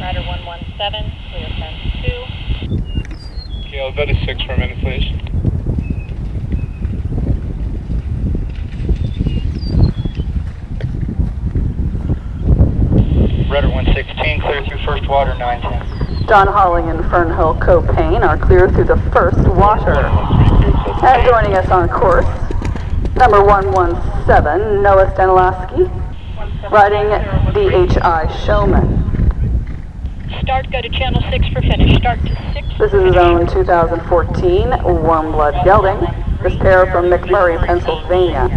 Rider 117, clear fence 2. Kilo Veta 6 for a minute, please. Rudder 116, clear through first water, 910. Don Holling and Fernhill Copain are clear through the first water. And joining us on course, number 117, Noah Stanilaski, riding DHI Showman. Start, go to channel 6 for finish. Start to 6. This is zone 2014, Warm Blood Gelding. This pair from McMurray, Pennsylvania.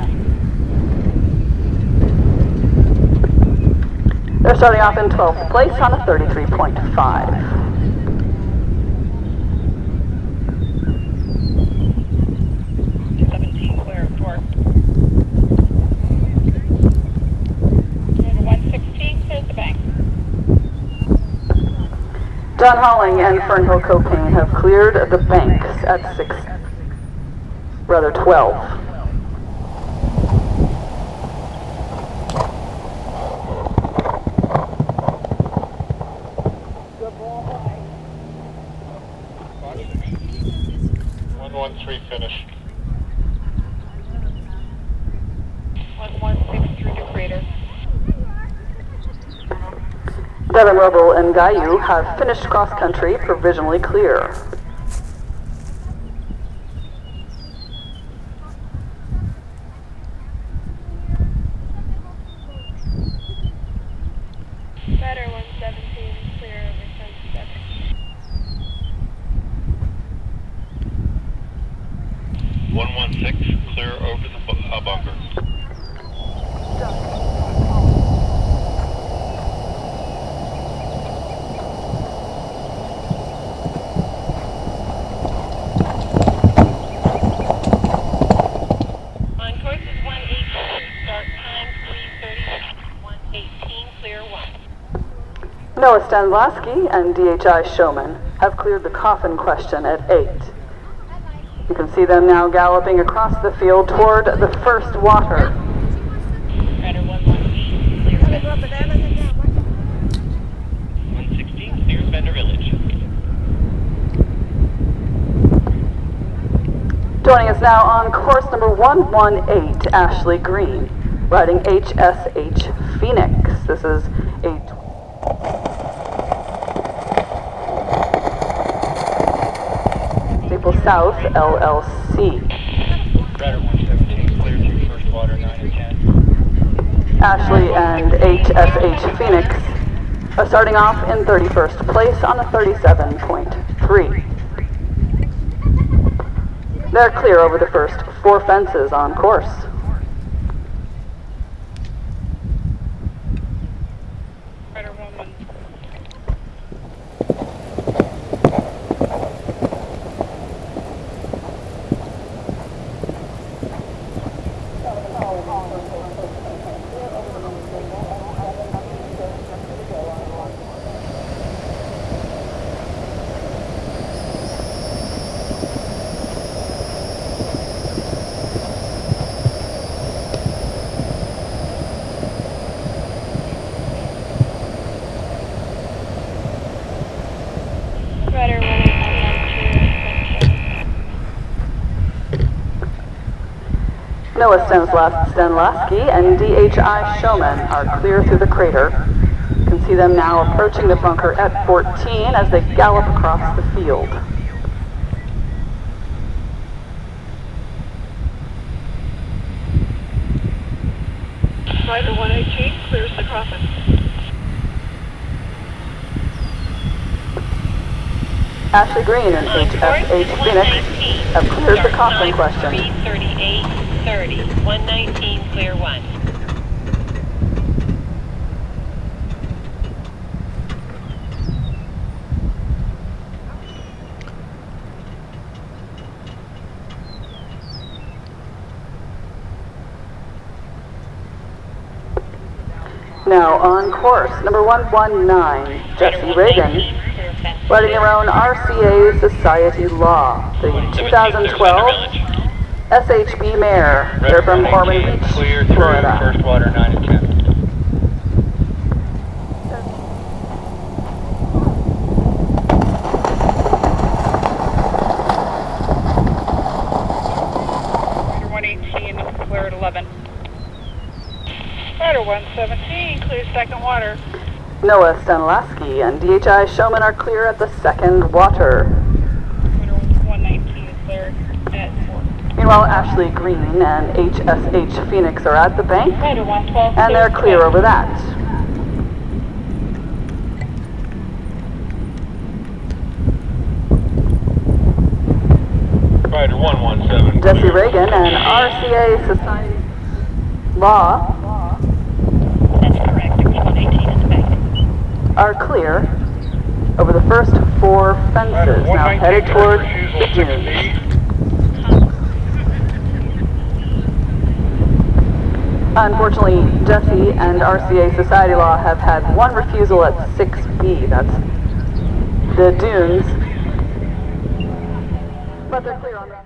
They're starting off in 12th place on a 33.5. 17, clear of torque. Rider 116, clears the bank. Don Holling and Fernhill Copain have cleared the banks at 6, rather 12. One one three finish. 116 through the crater. Devin Roble and Gayu have finished cross country provisionally clear. Rider 117, clear over fence 7. One one six, clear over the bu- uh, bunker. On course is 118, start time 330, 118, clear 1. Noah Stanlowski and DHI Showman have cleared the coffin question at 8. You can see them now galloping across the field toward the first water. Rider 118, clear fence. One sixteen, clear Vendor Village. Joining us now on course number 118, Ashley Green, riding HSH Phoenix. This is a Maple South LLC. Rudder one seventeen, clear through first water, nine and LLC. Ashley and HSH Phoenix are starting off in 31st place on a 37.3. They're clear over the first four fences on course. Rider 118. Rider 118, Stanislas- Stanlaski and DHI Showman are clear through the crater. You can see them now approaching the bunker at 14 as they gallop across the field. Rider 118, clears the coffin. Ashley Green and HSH Phoenix 119. have cleared the coffin question. 130, 119, clear one. Now on course, number 119, Jesse Reagan, writing around RCA Society Law, the 2012 SHB Mare. They're from Ormond Beach, Clear through Florida. first water, 9 and 10. Rider 118, clear at 11. Rider 117, clear second water. Noah Stanilaski and DHI Showman are clear at the second water. Rider 119 is clear at 4. Meanwhile, Ashley Green and HSH Phoenix are at the bank, and they're clear over that. Rider 117. Jesse Reagan and RCA Society Law That's correct. There's 118 in the bank. are clear over the first four fences, now headed towards the dunes. Unfortunately, Jesse and RCA Society Law have had one refusal at 6B, that's the dunes. But they're clear on that.